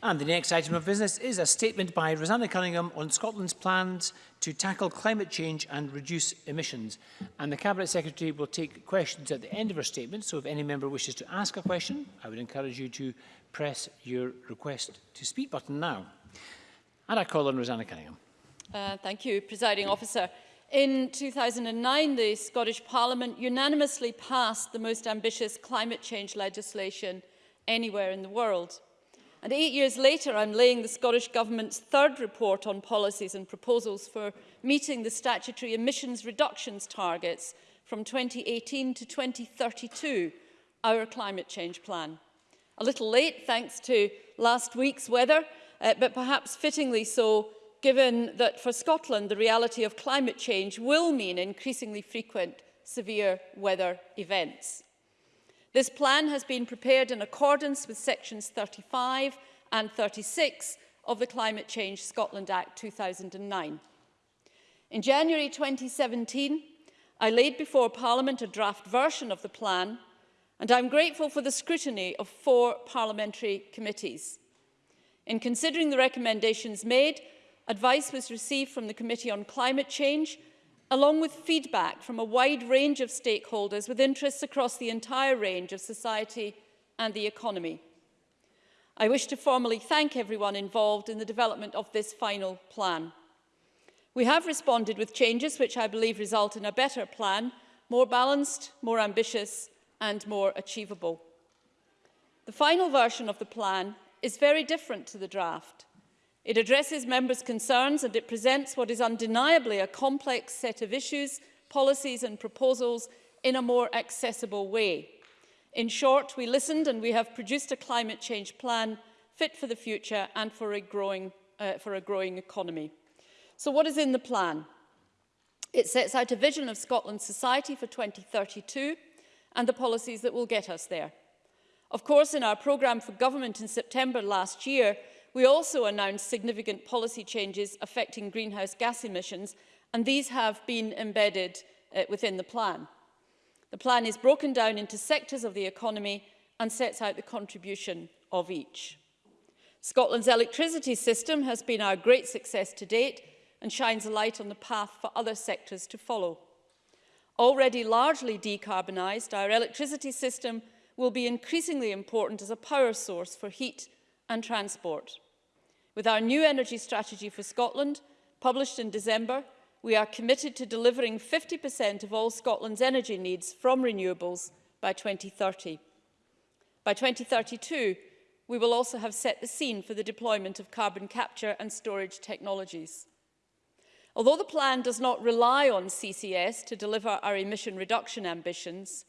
And the next item of business is a statement by Rosanna Cunningham on Scotland's plans to tackle climate change and reduce emissions. And the Cabinet Secretary will take questions at the end of her statement, so if any member wishes to ask a question, I would encourage you to press your request to speak button now. And I call on Rosanna Cunningham. Uh, thank you, Presiding Officer. In 2009, the Scottish Parliament unanimously passed the most ambitious climate change legislation anywhere in the world. And eight years later, I'm laying the Scottish Government's third report on policies and proposals for meeting the statutory emissions reductions targets from 2018 to 2032, our climate change plan. A little late, thanks to last week's weather, uh, but perhaps fittingly so, given that for Scotland, the reality of climate change will mean increasingly frequent severe weather events. This plan has been prepared in accordance with sections 35 and 36 of the Climate Change Scotland Act 2009. In January 2017, I laid before Parliament a draft version of the plan and I'm grateful for the scrutiny of four parliamentary committees. In considering the recommendations made, advice was received from the Committee on Climate Change along with feedback from a wide range of stakeholders with interests across the entire range of society and the economy. I wish to formally thank everyone involved in the development of this final plan. We have responded with changes which I believe result in a better plan, more balanced, more ambitious and more achievable. The final version of the plan is very different to the draft. It addresses members' concerns and it presents what is undeniably a complex set of issues, policies and proposals in a more accessible way. In short, we listened and we have produced a climate change plan fit for the future and for a growing, uh, for a growing economy. So what is in the plan? It sets out a vision of Scotland's society for 2032 and the policies that will get us there. Of course, in our programme for government in September last year, We also announced significant policy changes affecting greenhouse gas emissions, and these have been embedded uh, within the plan. The plan is broken down into sectors of the economy and sets out the contribution of each. Scotland's electricity system has been our great success to date and shines a light on the path for other sectors to follow. Already largely decarbonised, our electricity system will be increasingly important as a power source for heat and transport. With our new energy strategy for Scotland, published in December, we are committed to delivering 50% of all Scotland's energy needs from renewables by 2030. By 2032, we will also have set the scene for the deployment of carbon capture and storage technologies. Although the plan does not rely on CCS to deliver our emission reduction ambitions,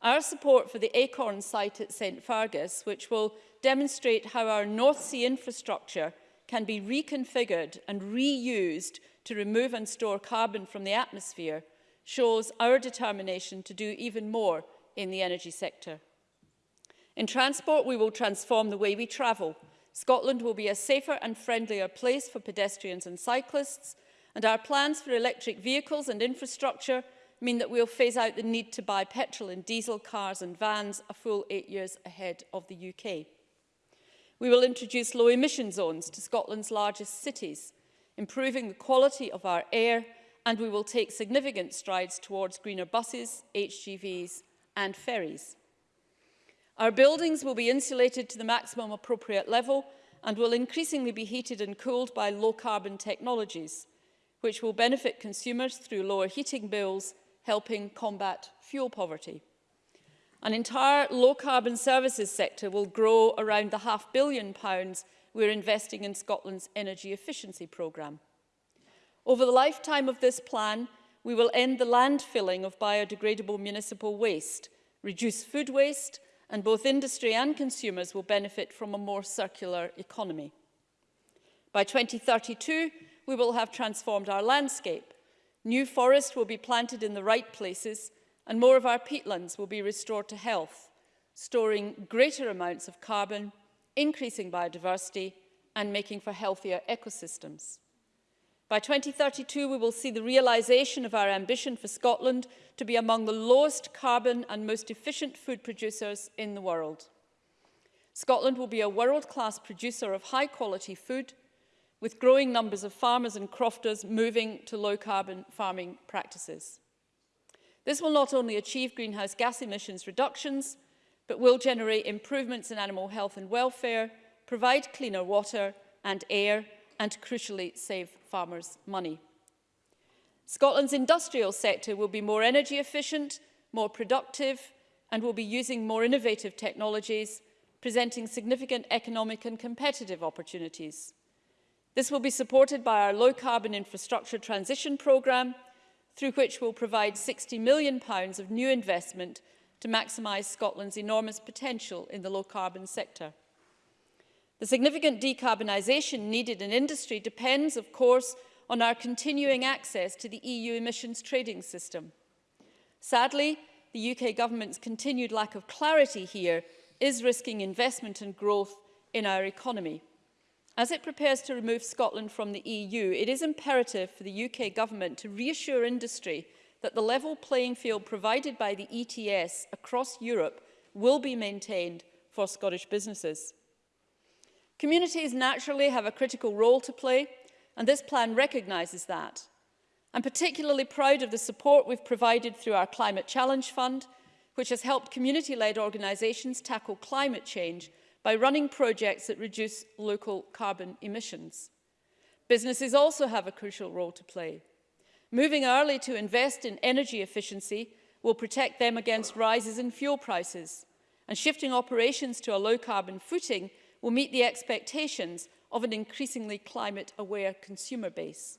our support for the ACORN site at St Fargus, which will demonstrate how our North Sea infrastructure can be reconfigured and reused to remove and store carbon from the atmosphere shows our determination to do even more in the energy sector. In transport, we will transform the way we travel. Scotland will be a safer and friendlier place for pedestrians and cyclists, and our plans for electric vehicles and infrastructure mean that we'll phase out the need to buy petrol and diesel cars and vans a full eight years ahead of the UK. We will introduce low emission zones to Scotland's largest cities, improving the quality of our air, and we will take significant strides towards greener buses, HGVs and ferries. Our buildings will be insulated to the maximum appropriate level and will increasingly be heated and cooled by low-carbon technologies, which will benefit consumers through lower heating bills, helping combat fuel poverty. An entire low-carbon services sector will grow around the half billion pounds we're investing in Scotland's energy efficiency programme. Over the lifetime of this plan, we will end the landfilling of biodegradable municipal waste, reduce food waste, and both industry and consumers will benefit from a more circular economy. By 2032, we will have transformed our landscape. New forest will be planted in the right places and more of our peatlands will be restored to health, storing greater amounts of carbon, increasing biodiversity and making for healthier ecosystems. By 2032, we will see the realisation of our ambition for Scotland to be among the lowest carbon and most efficient food producers in the world. Scotland will be a world-class producer of high-quality food, with growing numbers of farmers and crofters moving to low-carbon farming practices. This will not only achieve greenhouse gas emissions reductions, but will generate improvements in animal health and welfare, provide cleaner water and air, and crucially save farmers money. Scotland's industrial sector will be more energy efficient, more productive, and will be using more innovative technologies, presenting significant economic and competitive opportunities. This will be supported by our low-carbon infrastructure transition programme, through which we'll provide £60 million of new investment to maximise Scotland's enormous potential in the low-carbon sector. The significant decarbonisation needed in industry depends, of course, on our continuing access to the EU emissions trading system. Sadly, the UK government's continued lack of clarity here is risking investment and growth in our economy. As it prepares to remove Scotland from the EU, it is imperative for the UK government to reassure industry that the level playing field provided by the ETS across Europe will be maintained for Scottish businesses. Communities naturally have a critical role to play and this plan recognises that. I'm particularly proud of the support we've provided through our Climate Challenge Fund, which has helped community-led organisations tackle climate change by running projects that reduce local carbon emissions. Businesses also have a crucial role to play. Moving early to invest in energy efficiency will protect them against rises in fuel prices, and shifting operations to a low-carbon footing will meet the expectations of an increasingly climate-aware consumer base.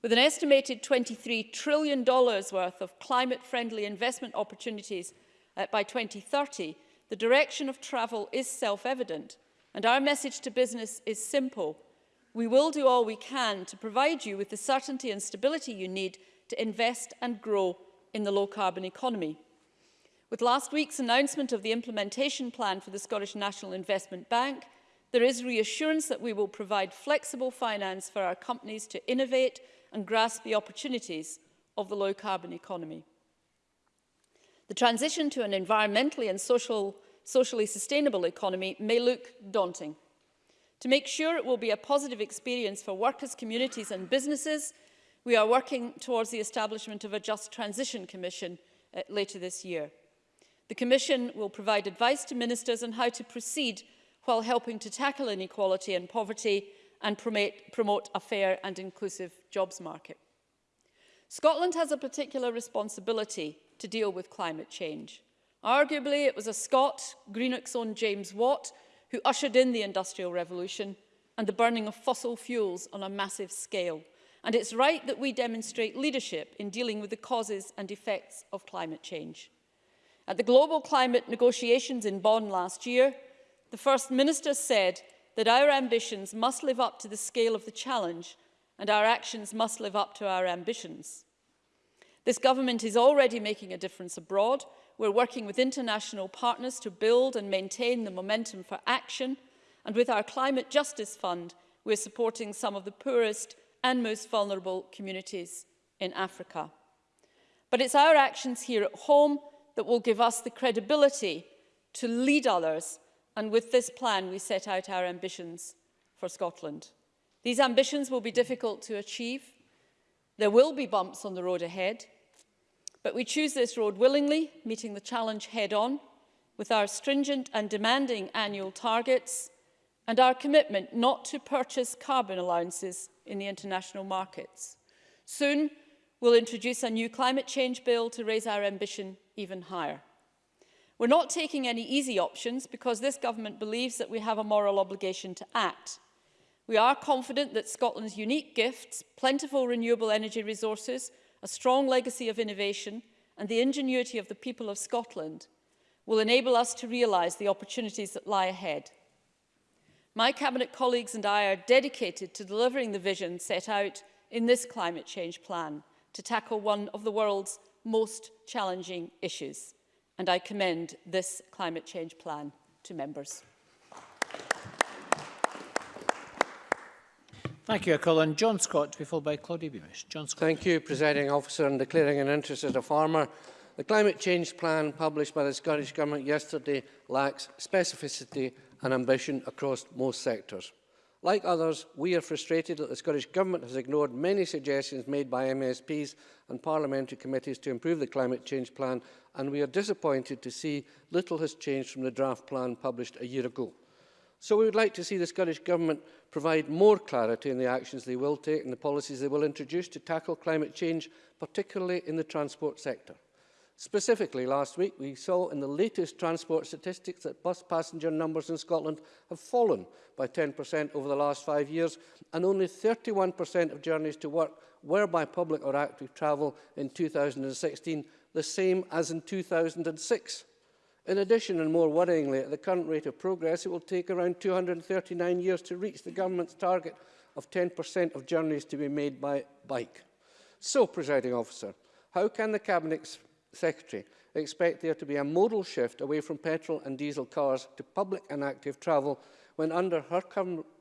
With an estimated $23 trillion worth of climate-friendly investment opportunities uh, by 2030, the direction of travel is self-evident, and our message to business is simple. We will do all we can to provide you with the certainty and stability you need to invest and grow in the low-carbon economy. With last week's announcement of the implementation plan for the Scottish National Investment Bank, there is reassurance that we will provide flexible finance for our companies to innovate and grasp the opportunities of the low-carbon economy. The transition to an environmentally and social, socially sustainable economy may look daunting. To make sure it will be a positive experience for workers, communities and businesses, we are working towards the establishment of a Just Transition Commission uh, later this year. The Commission will provide advice to ministers on how to proceed while helping to tackle inequality and poverty and promote, promote a fair and inclusive jobs market. Scotland has a particular responsibility to deal with climate change. Arguably, it was a Scot, Greenock's own James Watt, who ushered in the Industrial Revolution and the burning of fossil fuels on a massive scale. And it's right that we demonstrate leadership in dealing with the causes and effects of climate change. At the global climate negotiations in Bonn last year, the First Minister said that our ambitions must live up to the scale of the challenge and our actions must live up to our ambitions. This government is already making a difference abroad. We're working with international partners to build and maintain the momentum for action. And with our Climate Justice Fund, we're supporting some of the poorest and most vulnerable communities in Africa. But it's our actions here at home that will give us the credibility to lead others. And with this plan, we set out our ambitions for Scotland. These ambitions will be difficult to achieve. There will be bumps on the road ahead. But we choose this road willingly, meeting the challenge head-on, with our stringent and demanding annual targets and our commitment not to purchase carbon allowances in the international markets. Soon, we'll introduce a new climate change bill to raise our ambition even higher. We're not taking any easy options because this government believes that we have a moral obligation to act. We are confident that Scotland's unique gifts, plentiful renewable energy resources, a strong legacy of innovation and the ingenuity of the people of Scotland will enable us to realise the opportunities that lie ahead. My Cabinet colleagues and I are dedicated to delivering the vision set out in this climate change plan to tackle one of the world's most challenging issues. And I commend this climate change plan to members. Thank you, Colin. John Scott to be followed by Claudia Beamish. John Scott. Thank you, Presiding Officer. In declaring an interest as a farmer, The climate change plan published by the Scottish Government yesterday lacks specificity and ambition across most sectors. Like others, we are frustrated that the Scottish Government has ignored many suggestions made by MSPs and parliamentary committees to improve the climate change plan, and we are disappointed to see little has changed from the draft plan published a year ago. So we would like to see the Scottish Government provide more clarity in the actions they will take and the policies they will introduce to tackle climate change, particularly in the transport sector. Specifically, last week we saw in the latest transport statistics that bus passenger numbers in Scotland have fallen by 10% over the last five years and only 31% of journeys to work were by public or active travel in 2016, the same as in 2006. In addition, and more worryingly, at the current rate of progress, it will take around 239 years to reach the government's target of 10% of journeys to be made by bike. So, presiding officer, how can the Cabinet Secretary expect there to be a modal shift away from petrol and diesel cars to public and active travel when under her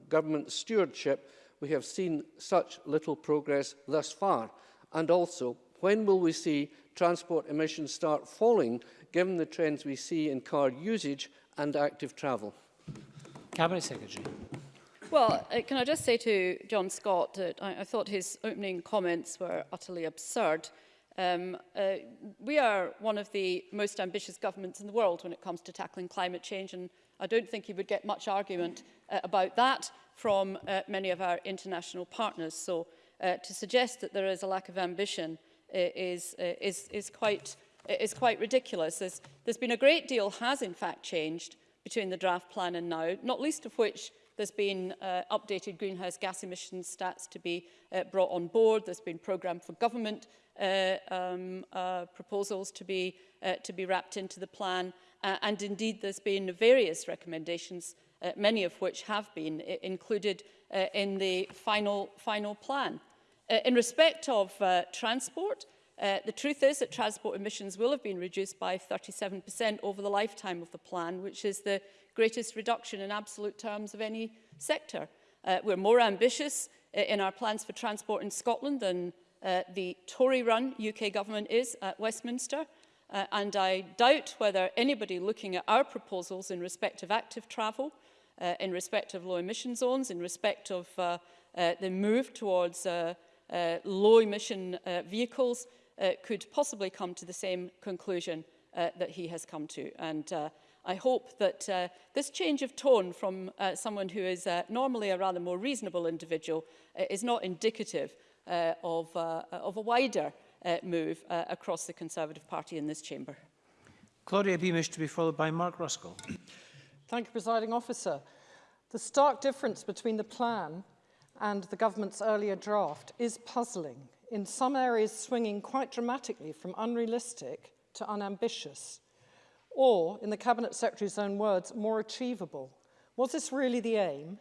government stewardship we have seen such little progress thus far? And also, when will we see transport emissions start falling given the trends we see in car usage and active travel? Cabinet Secretary. Well, uh, can I just say to John Scott that I, I thought his opening comments were utterly absurd. Um, uh, we are one of the most ambitious governments in the world when it comes to tackling climate change, and I don't think he would get much argument uh, about that from uh, many of our international partners. So uh, to suggest that there is a lack of ambition uh, is, uh, is, is quite is quite ridiculous. There's, there's been a great deal has in fact changed between the draft plan and now, not least of which There's been uh, updated greenhouse gas emissions stats to be uh, brought on board. There's been programme for government uh, um, uh, proposals to be, uh, to be wrapped into the plan. Uh, and indeed, there's been various recommendations, uh, many of which have been uh, included uh, in the final, final plan. Uh, in respect of uh, transport, Uh, the truth is that transport emissions will have been reduced by 37% over the lifetime of the plan, which is the greatest reduction in absolute terms of any sector. Uh, we're more ambitious uh, in our plans for transport in Scotland than uh, the Tory-run UK government is at Westminster. Uh, and I doubt whether anybody looking at our proposals in respect of active travel, uh, in respect of low emission zones, in respect of uh, uh, the move towards uh, uh, low emission uh, vehicles, uh, could possibly come to the same conclusion uh, that he has come to. And uh, I hope that uh, this change of tone from uh, someone who is uh, normally a rather more reasonable individual uh, is not indicative uh, of, uh, of a wider uh, move uh, across the Conservative Party in this chamber. Claudia Beamish to be followed by Mark Ruskell. Thank you, Presiding Officer. The stark difference between the plan and the government's earlier draft is puzzling, in some areas swinging quite dramatically from unrealistic to unambitious or, in the Cabinet Secretary's own words, more achievable. Was this really the aim?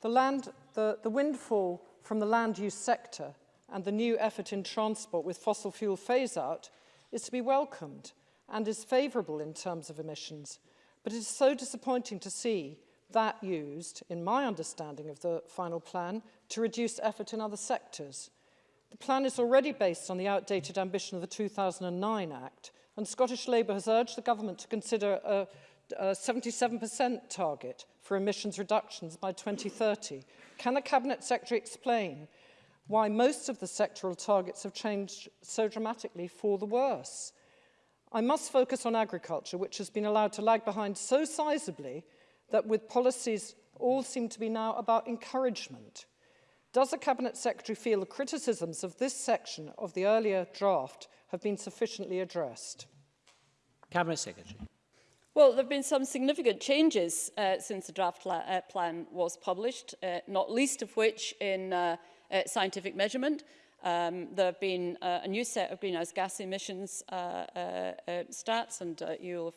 The, land, the, the windfall from the land use sector and the new effort in transport with fossil fuel phase-out is to be welcomed and is favourable in terms of emissions. But it is so disappointing to see that used, in my understanding of the final plan, to reduce effort in other sectors. The plan is already based on the outdated ambition of the 2009 Act, and Scottish Labour has urged the government to consider a, a 77% target for emissions reductions by 2030. Can the Cabinet Secretary explain why most of the sectoral targets have changed so dramatically for the worse? I must focus on agriculture, which has been allowed to lag behind so sizably that with policies all seem to be now about encouragement. Does the Cabinet Secretary feel the criticisms of this section of the earlier draft have been sufficiently addressed? Cabinet Secretary. Well, there have been some significant changes uh, since the draft uh, plan was published, uh, not least of which in uh, uh, scientific measurement. Um, there have been uh, a new set of greenhouse gas emissions uh, uh, uh, stats, and uh, you'll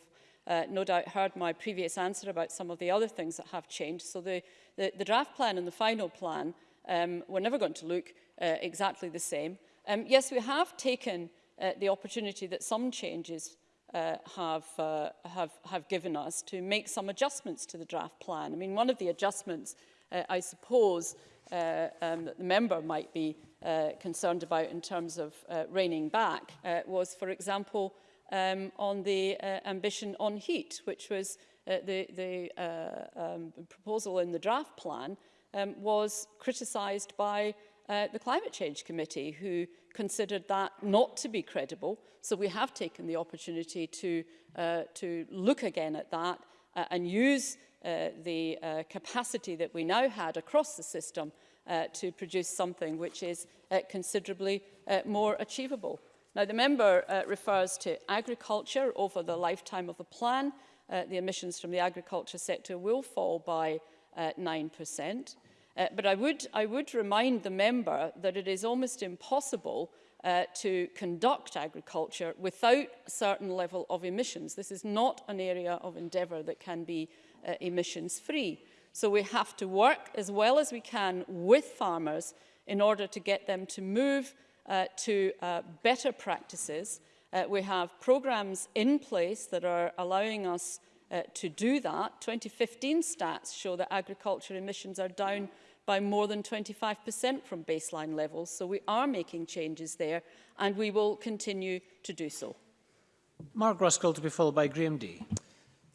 have uh, no doubt heard my previous answer about some of the other things that have changed. So the, the, the draft plan and the final plan, um, we're never going to look uh, exactly the same. Um, yes, we have taken uh, the opportunity that some changes uh, have, uh, have, have given us to make some adjustments to the draft plan. I mean, one of the adjustments, uh, I suppose, uh, um, that the member might be uh, concerned about in terms of uh, reining back uh, was, for example, um, on the uh, ambition on heat, which was uh, the, the uh, um, proposal in the draft plan, um, was criticised by uh, the Climate Change Committee, who considered that not to be credible. So we have taken the opportunity to, uh, to look again at that uh, and use uh, the uh, capacity that we now had across the system uh, to produce something which is uh, considerably uh, more achievable. Now, the member uh, refers to agriculture over the lifetime of the plan. Uh, the emissions from the agriculture sector will fall by uh, 9%. Uh, but I would, I would remind the member that it is almost impossible uh, to conduct agriculture without a certain level of emissions. This is not an area of endeavour that can be uh, emissions free. So we have to work as well as we can with farmers in order to get them to move uh, to uh, better practices. Uh, we have programs in place that are allowing us uh, to do that. 2015 stats show that agriculture emissions are down by more than 25% from baseline levels. So we are making changes there and we will continue to do so. Mark Ruskell to be followed by Graham D.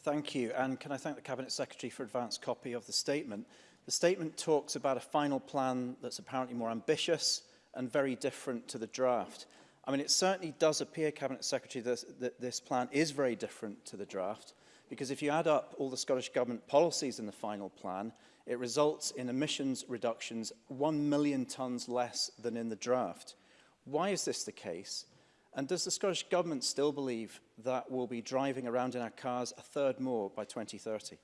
Thank you. And can I thank the Cabinet Secretary for advance copy of the statement? The statement talks about a final plan that's apparently more ambitious and very different to the draft. I mean, it certainly does appear, Cabinet Secretary, that, that this plan is very different to the draft, because if you add up all the Scottish Government policies in the final plan, it results in emissions reductions 1 million tonnes less than in the draft. Why is this the case? And does the Scottish Government still believe that we'll be driving around in our cars a third more by 2030?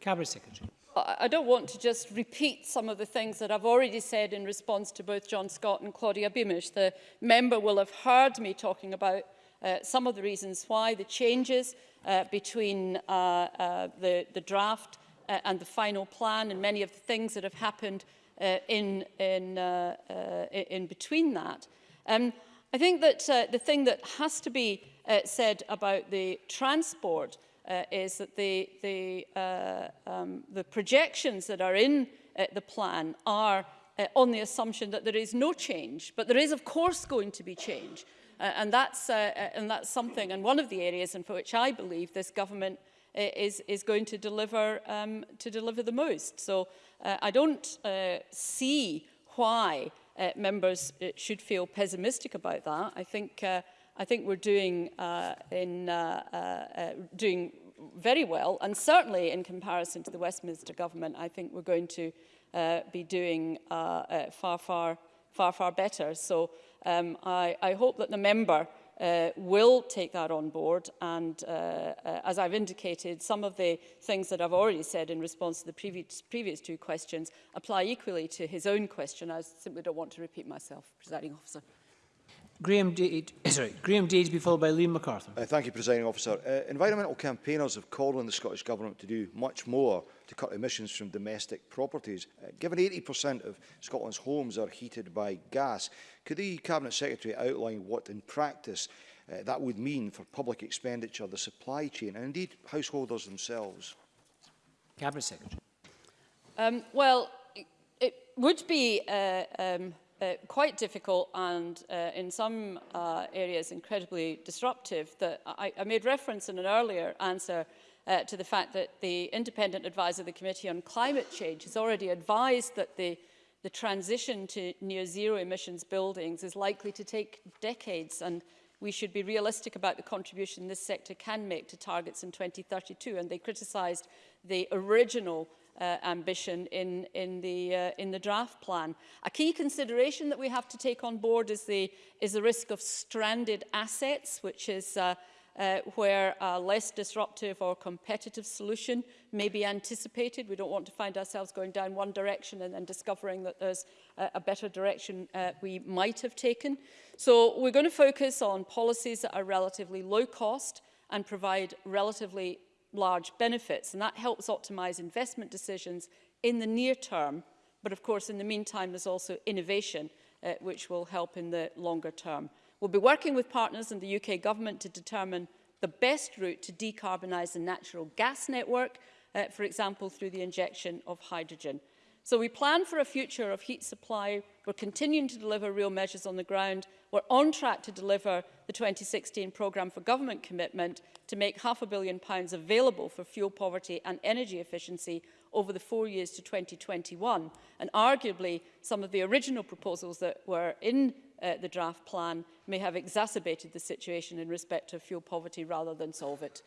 Cabinet Secretary. I I don't want to just repeat some of the things that I've already said in response to both John Scott and Claudia Beamish. The member will have heard me talking about uh, some of the reasons why the changes uh, between uh, uh, the, the draft uh, and the final plan and many of the things that have happened uh, in, in, uh, uh, in between that. Um, I think that uh, the thing that has to be uh, said about the transport uh, is that the, the, uh, um, the projections that are in uh, the plan are uh, on the assumption that there is no change. But there is, of course, going to be change. Uh, and, that's, uh, uh and that's something, and one of the areas in which I believe this government is, is going to deliver, um, to deliver the most. So uh, I don't uh, see why uh, members uh, should feel pessimistic about that. I think, uh, I think we're doing, uh, in, uh, uh, uh, doing very well, and certainly in comparison to the Westminster government, I think we're going to uh, be doing uh, uh, far, far, far, far better. So um, I, I hope that the member uh, will take that on board. And uh, uh, as I've indicated, some of the things that I've already said in response to the previous, previous two questions apply equally to his own question. I simply don't want to repeat myself, presiding officer. Graham Dade, eh, sorry, Graham Dade be followed by Liam MacArthur. Uh, thank you, presiding officer. Uh, environmental campaigners have called on the Scottish Government to do much more to cut emissions from domestic properties. Uh, given 80% of Scotland's homes are heated by gas, could the Cabinet Secretary outline what, in practice, uh, that would mean for public expenditure, the supply chain, and indeed householders themselves? Cabinet Secretary. Um, well, it, it would be uh, um, uh, quite difficult and uh, in some uh, areas incredibly disruptive that I, I made reference in an earlier answer uh, to the fact that the independent advisor of the Committee on Climate Change has already advised that the, the transition to near zero emissions buildings is likely to take decades and we should be realistic about the contribution this sector can make to targets in 2032 and they criticised the original uh, ambition in, in, the, uh, in the draft plan. A key consideration that we have to take on board is the, is the risk of stranded assets, which is uh, uh, where a less disruptive or competitive solution may be anticipated. We don't want to find ourselves going down one direction and then discovering that there's a, a better direction uh, we might have taken. So we're going to focus on policies that are relatively low cost and provide relatively large benefits. And that helps optimize investment decisions in the near term. But of course, in the meantime, there's also innovation, uh, which will help in the longer term. We'll be working with partners in the UK Government to determine the best route to decarbonise the natural gas network, uh, for example, through the injection of hydrogen. So we plan for a future of heat supply. We're continuing to deliver real measures on the ground. We're on track to deliver the 2016 programme for government commitment to make half a billion pounds available for fuel poverty and energy efficiency over the four years to 2021. And arguably, some of the original proposals that were in uh, the draft plan may have exacerbated the situation in respect of fuel poverty rather than solve it.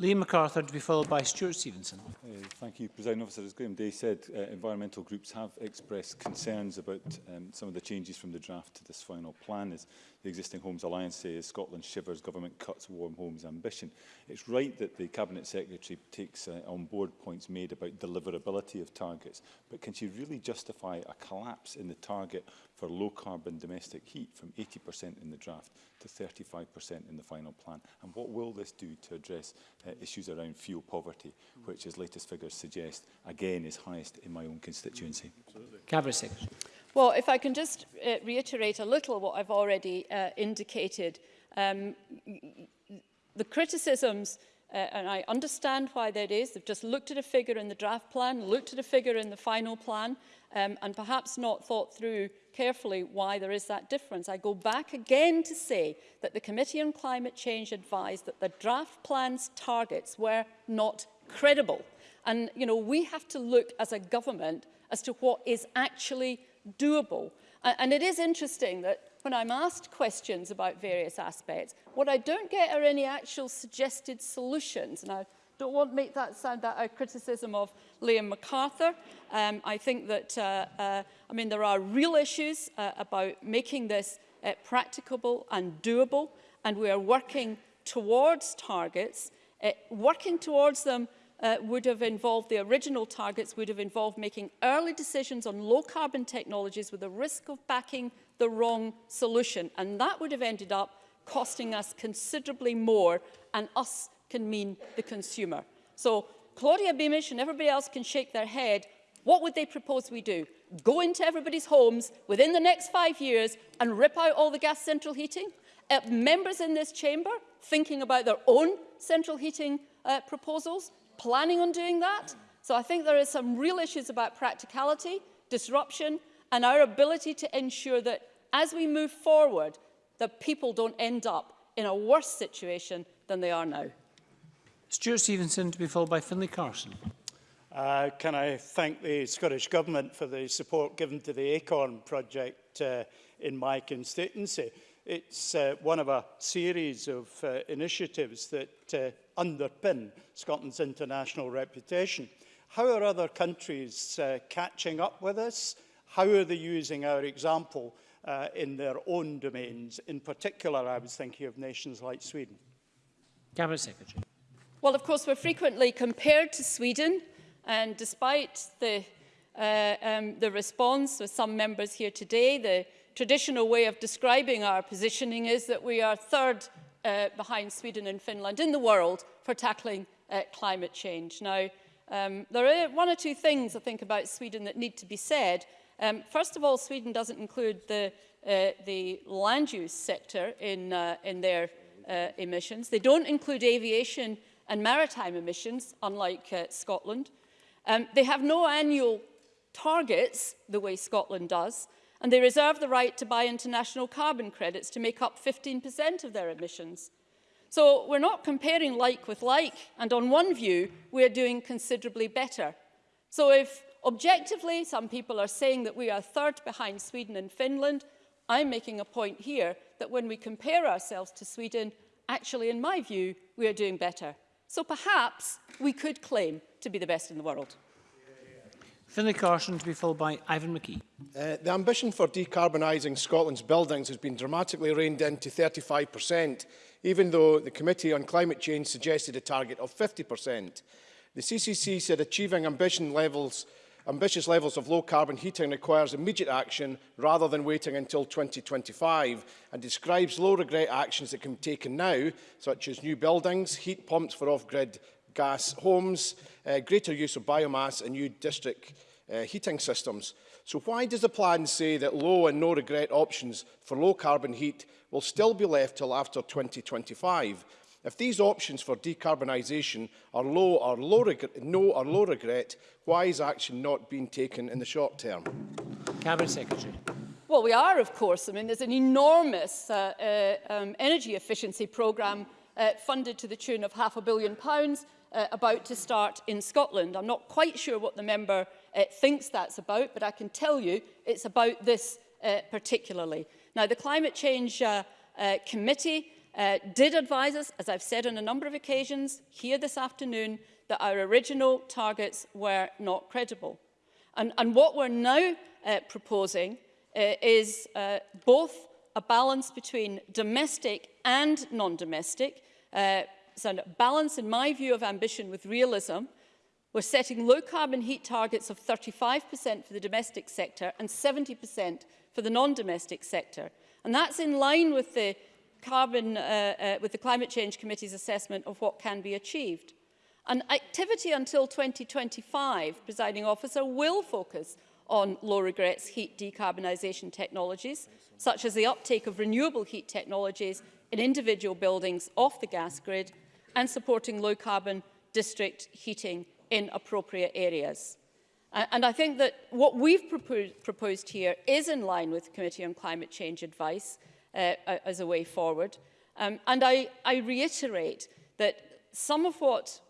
Liam MacArthur to be followed by Stuart Stevenson. Uh, thank you, President Officer. As Graham Day said, uh, environmental groups have expressed concerns about um, some of the changes from the draft to this final plan. As the existing Homes Alliance says, Scotland shivers, government cuts warm homes ambition. It's right that the Cabinet Secretary takes uh, on board points made about deliverability of targets, but can she really justify a collapse in the target for low-carbon domestic heat from 80% in the draft to 35% in the final plan? And what will this do to address uh, issues around fuel poverty, which, as latest figures suggest, again is highest in my own constituency? Cabinet Secretary. Well, if I can just uh, reiterate a little what I've already uh, indicated. Um, the criticisms uh, and I understand why that is. They've just looked at a figure in the draft plan, looked at a figure in the final plan, um, and perhaps not thought through carefully why there is that difference. I go back again to say that the Committee on Climate Change advised that the draft plan's targets were not credible. And, you know, we have to look as a government as to what is actually doable. And it is interesting that when I'm asked questions about various aspects, what I don't get are any actual suggested solutions. And I don't want to make that sound that a criticism of Liam McArthur. Um, I think that, uh, uh, I mean, there are real issues uh, about making this uh, practicable and doable, and we are working towards targets. Uh, working towards them uh, would have involved, the original targets would have involved making early decisions on low carbon technologies with the risk of backing the wrong solution. And that would have ended up costing us considerably more and us can mean the consumer. So Claudia Beamish and everybody else can shake their head. What would they propose we do? Go into everybody's homes within the next five years and rip out all the gas central heating? Uh, members in this chamber thinking about their own central heating uh, proposals? planning on doing that. So I think there are some real issues about practicality, disruption, and our ability to ensure that as we move forward, that people don't end up in a worse situation than they are now. Stuart Stevenson to be followed by Finlay Carson. Uh, can I thank the Scottish Government for the support given to the ACORN project uh, in my constituency? It's uh, one of a series of uh, initiatives that uh, underpin Scotland's international reputation. How are other countries uh, catching up with us? How are they using our example uh, in their own domains? In particular, I was thinking of nations like Sweden. Cabinet Secretary. Well, of course, we're frequently compared to Sweden, and despite the, uh, um, the response of some members here today, the traditional way of describing our positioning is that we are third uh, behind Sweden and Finland in the world for tackling uh, climate change. Now, um, there are one or two things I think about Sweden that need to be said. Um, first of all, Sweden doesn't include the, uh, the land use sector in, uh, in their uh, emissions. They don't include aviation and maritime emissions, unlike uh, Scotland. Um, they have no annual targets the way Scotland does and they reserve the right to buy international carbon credits to make up 15% of their emissions. So we're not comparing like with like, and on one view, we're doing considerably better. So if objectively some people are saying that we are third behind Sweden and Finland, I'm making a point here that when we compare ourselves to Sweden, actually, in my view, we are doing better. So perhaps we could claim to be the best in the world. Finlay Carson to be followed by Ivan McKee. Uh, the ambition for decarbonising Scotland's buildings has been dramatically reined in to 35%, even though the Committee on Climate Change suggested a target of 50%. The CCC said achieving ambition levels, Ambitious levels of low-carbon heating requires immediate action rather than waiting until 2025 and describes low-regret actions that can be taken now, such as new buildings, heat pumps for off-grid gas homes, uh, greater use of biomass and new district uh, heating systems. So why does the plan say that low and no regret options for low carbon heat will still be left till after 2025? If these options for decarbonisation are low or low regret, no or low regret, why is action not being taken in the short term? Cabinet Secretary. Well, we are, of course. I mean, there's an enormous uh, uh, um, energy efficiency programme uh, funded to the tune of half a billion pounds uh, about to start in Scotland. I'm not quite sure what the member uh, thinks that's about, but I can tell you it's about this uh, particularly. Now, the Climate Change uh, uh, Committee uh, did advise us, as I've said on a number of occasions here this afternoon, that our original targets were not credible. And, and what we're now uh, proposing uh, is uh, both a balance between domestic and non-domestic, uh, so a balance in my view of ambition with realism. We're setting low carbon heat targets of 35% for the domestic sector and 70% for the non-domestic sector. And that's in line with the carbon, uh, uh, with the Climate Change Committee's assessment of what can be achieved. And activity until 2025, presiding officer, will focus on low regrets heat decarbonisation technologies, such as the uptake of renewable heat technologies in individual buildings off the gas grid and supporting low carbon district heating in appropriate areas. And I think that what we've proposed here is in line with the Committee on Climate Change advice uh, as a way forward. Um, and I, I reiterate that some of what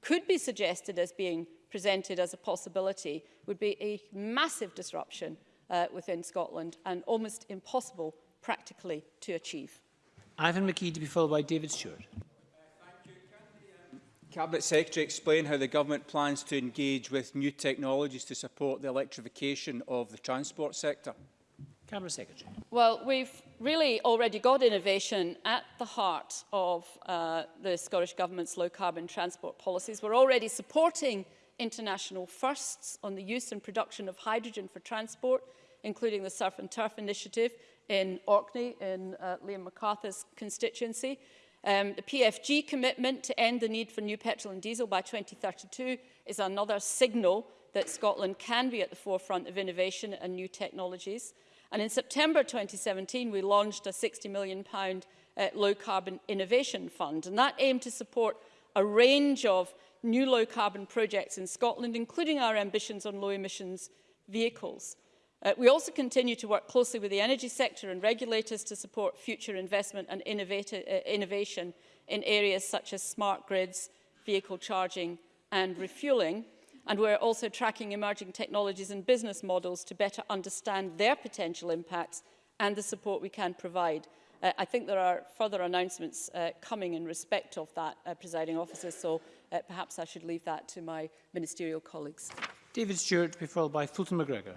could be suggested as being presented as a possibility would be a massive disruption uh, within Scotland and almost impossible practically to achieve. Ivan McKee to be followed by David Stewart. Cabinet Secretary explain how the government plans to engage with new technologies to support the electrification of the transport sector? Cabinet Secretary. Well, we've really already got innovation at the heart of uh, the Scottish Government's low-carbon transport policies. We're already supporting international firsts on the use and production of hydrogen for transport, including the Surf and Turf Initiative in Orkney, in uh, Liam McArthur's constituency. Um, the PFG commitment to end the need for new petrol and diesel by 2032 is another signal that Scotland can be at the forefront of innovation and new technologies. And in September 2017, we launched a £60 million uh, low-carbon innovation fund, and that aimed to support a range of new low-carbon projects in Scotland, including our ambitions on low-emissions vehicles. Uh, we also continue to work closely with the energy sector and regulators to support future investment and uh, innovation in areas such as smart grids, vehicle charging and refueling. and we're also tracking emerging technologies and business models to better understand their potential impacts and the support we can provide. Uh, I think there are further announcements uh, coming in respect of that, uh, presiding officer, so uh, perhaps I should leave that to my ministerial colleagues. David Stewart to be followed by Fulton McGregor.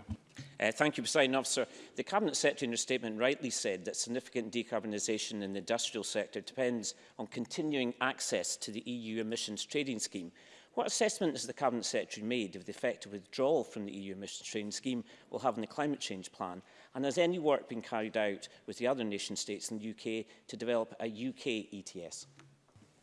Uh, thank you, President Officer. The Cabinet Secretary in her statement rightly said that significant decarbonisation in the industrial sector depends on continuing access to the EU emissions trading scheme What assessment has the Cabinet Secretary made of the effect of withdrawal from the EU emissions trading scheme will have on the climate change plan? And has any work been carried out with the other nation states in the UK to develop a UK ETS?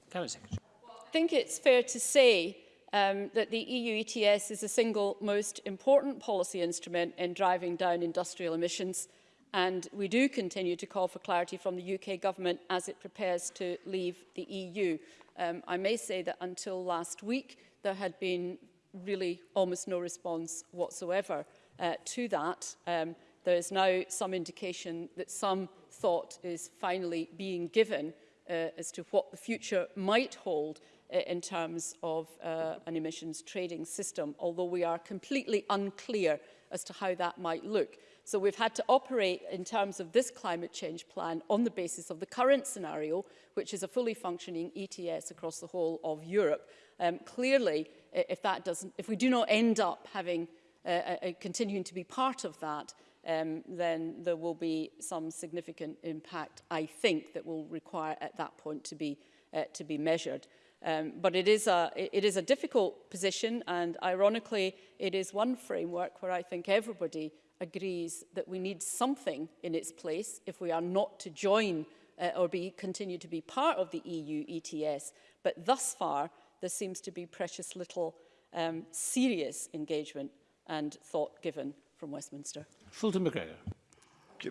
Cabinet Secretary. I think it's fair to say um, that the EU ETS is the single most important policy instrument in driving down industrial emissions and we do continue to call for clarity from the UK government as it prepares to leave the EU. Um, I may say that until last week, there had been really almost no response whatsoever uh, to that. Um, there is now some indication that some thought is finally being given uh, as to what the future might hold uh, in terms of uh, an emissions trading system, although we are completely unclear as to how that might look. So we've had to operate in terms of this climate change plan on the basis of the current scenario, which is a fully functioning ETS across the whole of Europe. Um, clearly, if that doesn't, if we do not end up having uh, uh, continuing to be part of that, um, then there will be some significant impact, I think, that will require at that point to be, uh, to be measured. Um, but it is, a, it is a difficult position and ironically it is one framework where I think everybody agrees that we need something in its place if we are not to join uh, or be, continue to be part of the EU ETS. But thus far, there seems to be precious little um, serious engagement and thought given from Westminster. Fulton McGregor.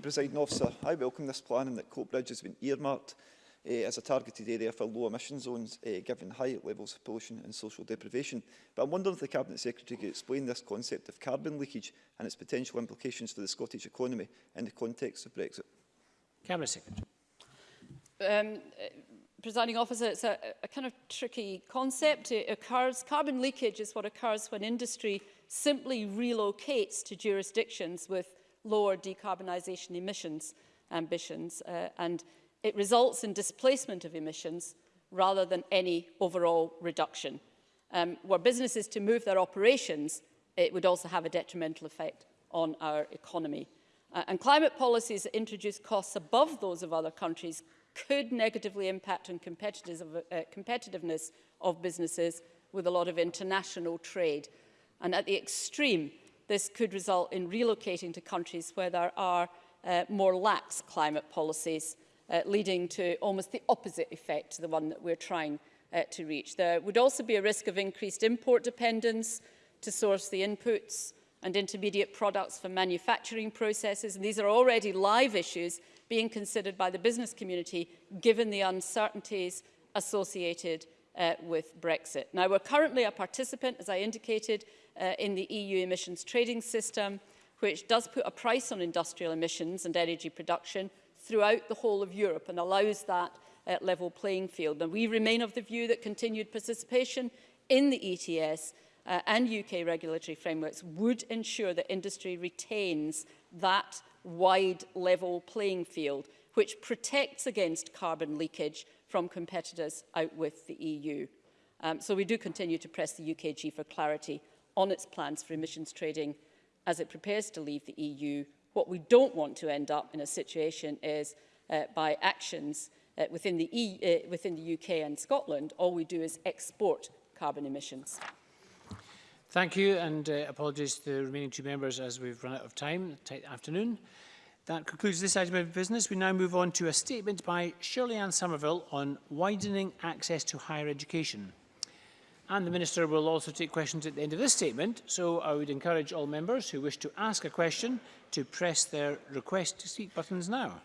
President Officer, I welcome this plan and that Coatbridge has been earmarked Eh, as a targeted area for low emission zones, eh, given high levels of pollution and social deprivation. But I'm wondering if the Cabinet Secretary could explain this concept of carbon leakage and its potential implications for the Scottish economy in the context of Brexit. Cabinet Secretary. Um, eh, presiding officer, it's a, a kind of tricky concept. It occurs, carbon leakage is what occurs when industry simply relocates to jurisdictions with lower decarbonisation emissions ambitions. Uh, and it results in displacement of emissions rather than any overall reduction. Um, were businesses to move their operations, it would also have a detrimental effect on our economy. Uh, and climate policies that introduce costs above those of other countries could negatively impact on uh, competitiveness of businesses with a lot of international trade. And at the extreme, this could result in relocating to countries where there are uh, more lax climate policies, uh, leading to almost the opposite effect to the one that we're trying uh, to reach. There would also be a risk of increased import dependence to source the inputs and intermediate products for manufacturing processes. And these are already live issues being considered by the business community, given the uncertainties associated uh, with Brexit. Now, we're currently a participant, as I indicated, uh, in the EU emissions trading system, which does put a price on industrial emissions and energy production, throughout the whole of Europe and allows that uh, level playing field. And we remain of the view that continued participation in the ETS uh, and UK regulatory frameworks would ensure that industry retains that wide level playing field which protects against carbon leakage from competitors out with the EU. Um, so we do continue to press the UKG for clarity on its plans for emissions trading as it prepares to leave the EU. What we don't want to end up in a situation is uh, by actions uh, within, the e uh, within the UK and Scotland, all we do is export carbon emissions. Thank you, and uh, apologies to the remaining two members as we've run out of time, tight afternoon. That concludes this item of business. We now move on to a statement by Shirley-Anne Somerville on widening access to higher education. and the Minister will also take questions at the end of this statement, so I would encourage all members who wish to ask a question to press their request to speak buttons now.